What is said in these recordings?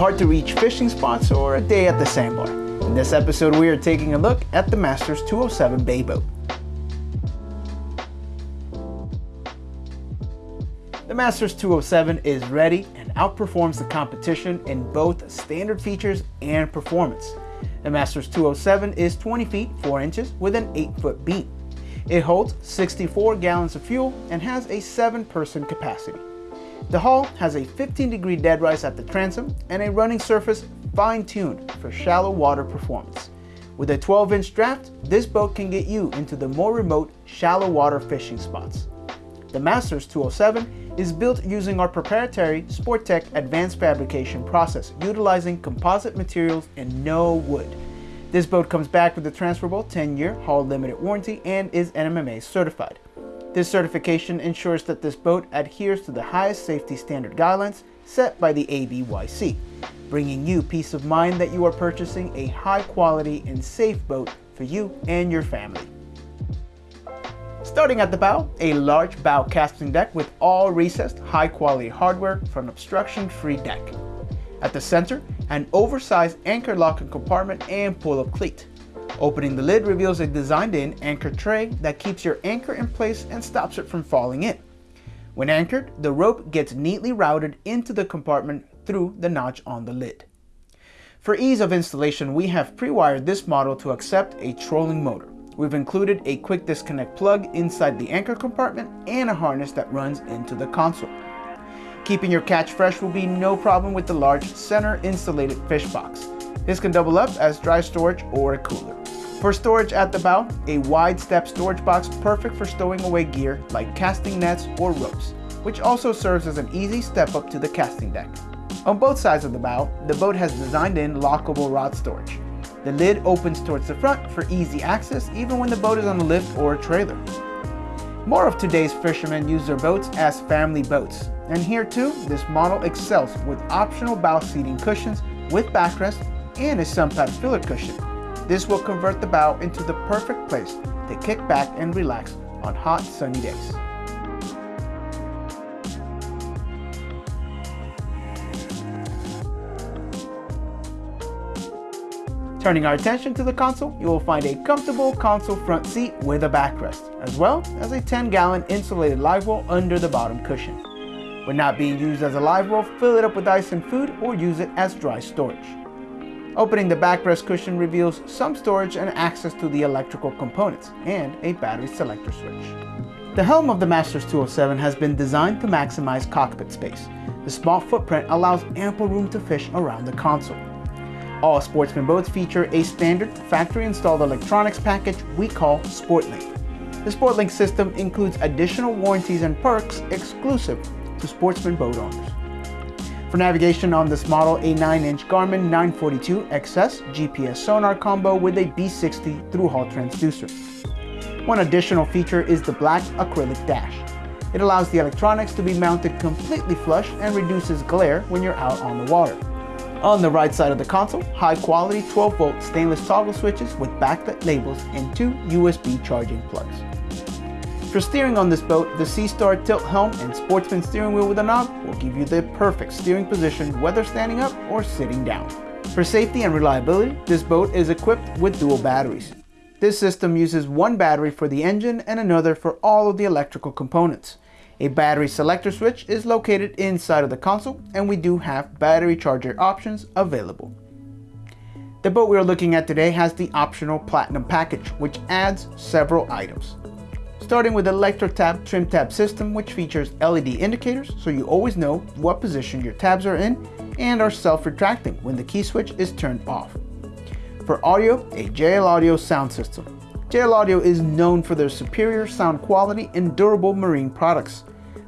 hard to reach fishing spots or a day at the sandbar. In this episode, we are taking a look at the Masters 207 Bay Boat. The Masters 207 is ready and outperforms the competition in both standard features and performance. The Masters 207 is 20 feet 4 inches with an 8 foot beam. It holds 64 gallons of fuel and has a 7 person capacity. The hull has a 15 degree dead rise at the transom and a running surface fine-tuned for shallow water performance. With a 12 inch draft, this boat can get you into the more remote shallow water fishing spots. The Masters 207 is built using our proprietary Sporttech advanced fabrication process, utilizing composite materials and no wood. This boat comes back with a transferable 10-year hull limited warranty and is NMMA certified. This certification ensures that this boat adheres to the highest safety standard guidelines set by the ABYC, bringing you peace of mind that you are purchasing a high quality and safe boat for you and your family. Starting at the bow, a large bow casting deck with all recessed high quality hardware for an obstruction free deck. At the center, an oversized anchor locking compartment and pull-up cleat. Opening the lid reveals a designed-in anchor tray that keeps your anchor in place and stops it from falling in. When anchored, the rope gets neatly routed into the compartment through the notch on the lid. For ease of installation, we have pre-wired this model to accept a trolling motor. We've included a quick disconnect plug inside the anchor compartment and a harness that runs into the console. Keeping your catch fresh will be no problem with the large center insulated fish box. This can double up as dry storage or a cooler. For storage at the bow, a wide step storage box perfect for stowing away gear like casting nets or ropes, which also serves as an easy step up to the casting deck. On both sides of the bow, the boat has designed in lockable rod storage. The lid opens towards the front for easy access even when the boat is on a lift or a trailer. More of today's fishermen use their boats as family boats, and here too, this model excels with optional bow seating cushions with backrest and a sunpad filler cushion this will convert the bow into the perfect place to kick back and relax on hot sunny days. Turning our attention to the console, you will find a comfortable console front seat with a backrest, as well as a 10 gallon insulated live well under the bottom cushion. When not being used as a live well, fill it up with ice and food or use it as dry storage. Opening the backrest cushion reveals some storage and access to the electrical components and a battery selector switch. The helm of the Masters 207 has been designed to maximize cockpit space. The small footprint allows ample room to fish around the console. All Sportsman boats feature a standard factory-installed electronics package we call SportLink. The SportLink system includes additional warranties and perks exclusive to Sportsman boat owners. For navigation on this model, a 9-inch Garmin 942 XS GPS sonar combo with a B60 through-hull transducer. One additional feature is the black acrylic dash. It allows the electronics to be mounted completely flush and reduces glare when you're out on the water. On the right side of the console, high-quality 12-volt stainless toggle switches with backlit labels and two USB charging plugs. For steering on this boat, the Seastar tilt helm and sportsman steering wheel with a knob will give you the perfect steering position whether standing up or sitting down. For safety and reliability, this boat is equipped with dual batteries. This system uses one battery for the engine and another for all of the electrical components. A battery selector switch is located inside of the console and we do have battery charger options available. The boat we are looking at today has the optional Platinum package, which adds several items starting with the ElectroTab trim tab system which features LED indicators so you always know what position your tabs are in and are self-retracting when the key switch is turned off. For audio, a JL Audio sound system. JL Audio is known for their superior sound quality and durable marine products.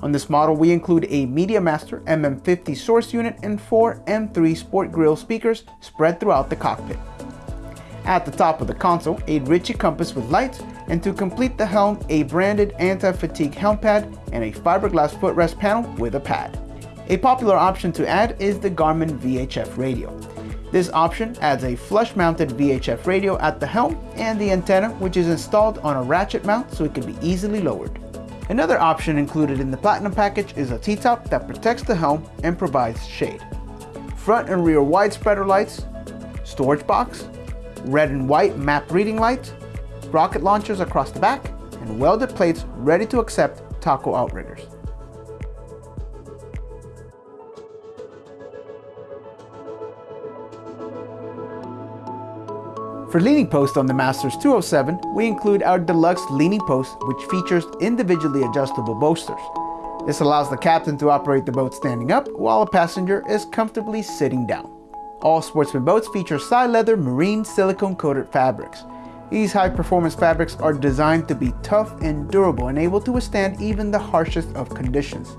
On this model, we include a MediaMaster MM50 source unit and four M3 Sport Grill speakers spread throughout the cockpit. At the top of the console, a Ritchie compass with lights and to complete the helm, a branded anti-fatigue helm pad and a fiberglass footrest panel with a pad. A popular option to add is the Garmin VHF radio. This option adds a flush-mounted VHF radio at the helm and the antenna which is installed on a ratchet mount so it can be easily lowered. Another option included in the Platinum package is a T-top that protects the helm and provides shade. front and rear wide spreader lights, storage box, red and white map reading lights, rocket launchers across the back, and welded plates ready to accept taco outriggers. For leaning posts on the Masters 207, we include our deluxe leaning post which features individually adjustable bolsters. This allows the captain to operate the boat standing up while a passenger is comfortably sitting down. All Sportsman boats feature Sileather marine silicone coated fabrics. These high performance fabrics are designed to be tough and durable and able to withstand even the harshest of conditions.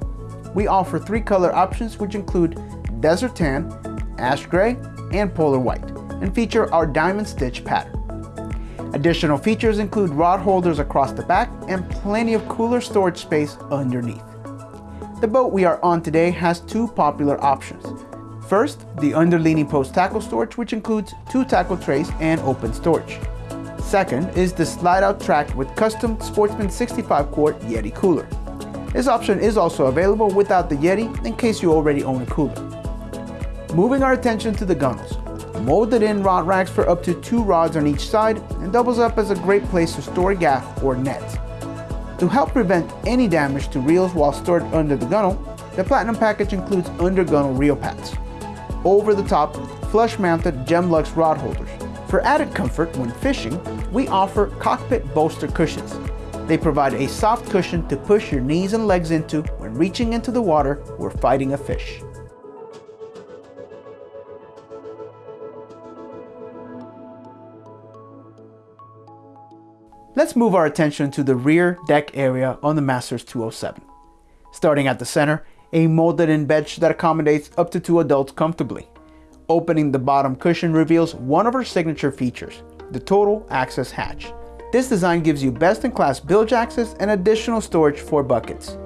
We offer three color options which include desert tan, ash gray, and polar white and feature our diamond stitch pattern. Additional features include rod holders across the back and plenty of cooler storage space underneath. The boat we are on today has two popular options. First, the underleaning post tackle storage which includes two tackle trays and open storage. Second is the slide out track with custom Sportsman 65 quart Yeti cooler. This option is also available without the Yeti in case you already own a cooler. Moving our attention to the gunnels. Molded in rod racks for up to two rods on each side and doubles up as a great place to store gaff or nets. To help prevent any damage to reels while stored under the gunnel, the Platinum package includes under gunnel reel pads. Over the top, flush mounted Gemlux rod holders. For added comfort when fishing, we offer cockpit bolster cushions. They provide a soft cushion to push your knees and legs into when reaching into the water or fighting a fish. Let's move our attention to the rear deck area on the Masters 207. Starting at the center, a molded in bench that accommodates up to two adults comfortably. Opening the bottom cushion reveals one of our signature features, the total access hatch. This design gives you best-in-class bilge access and additional storage for buckets.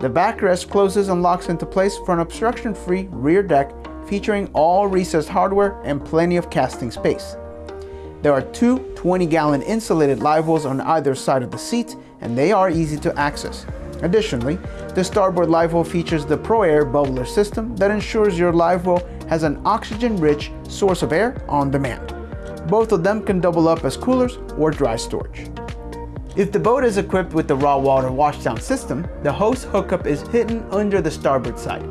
The backrest closes and locks into place for an obstruction-free rear deck featuring all recessed hardware and plenty of casting space. There are two 20-gallon insulated live on either side of the seat, and they are easy to access. Additionally, the starboard live well features the ProAir bubbler system that ensures your live well has an oxygen-rich source of air on demand. Both of them can double up as coolers or dry storage. If the boat is equipped with the raw water washdown system, the hose hookup is hidden under the starboard side.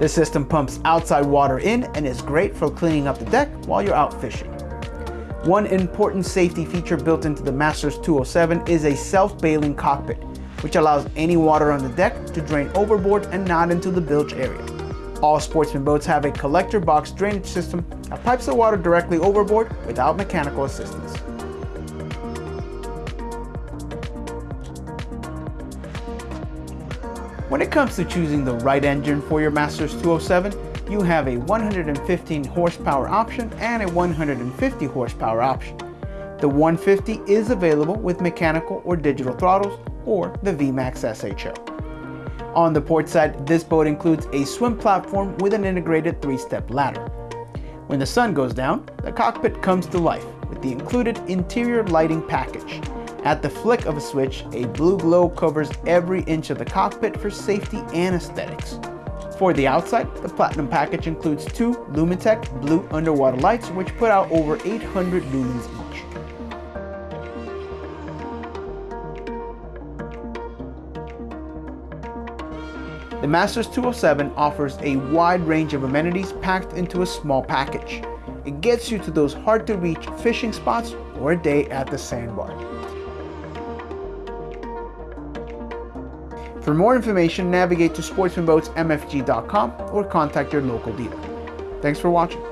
The system pumps outside water in and is great for cleaning up the deck while you're out fishing. One important safety feature built into the Masters 207 is a self-bailing cockpit, which allows any water on the deck to drain overboard and not into the bilge area. All sportsman boats have a collector box drainage system that pipes the water directly overboard without mechanical assistance. When it comes to choosing the right engine for your Masters 207, you have a 115 horsepower option and a 150 horsepower option. The 150 is available with mechanical or digital throttles or the VMAX SHO. On the port side, this boat includes a swim platform with an integrated three-step ladder. When the sun goes down, the cockpit comes to life with the included interior lighting package. At the flick of a switch, a blue glow covers every inch of the cockpit for safety and aesthetics. For the outside, the Platinum package includes two Lumitec blue underwater lights which put out over 800 lumens The Masters 207 offers a wide range of amenities packed into a small package. It gets you to those hard to reach fishing spots or a day at the sandbar. For more information, navigate to sportsmanboatsmfg.com or contact your local dealer. Thanks for watching.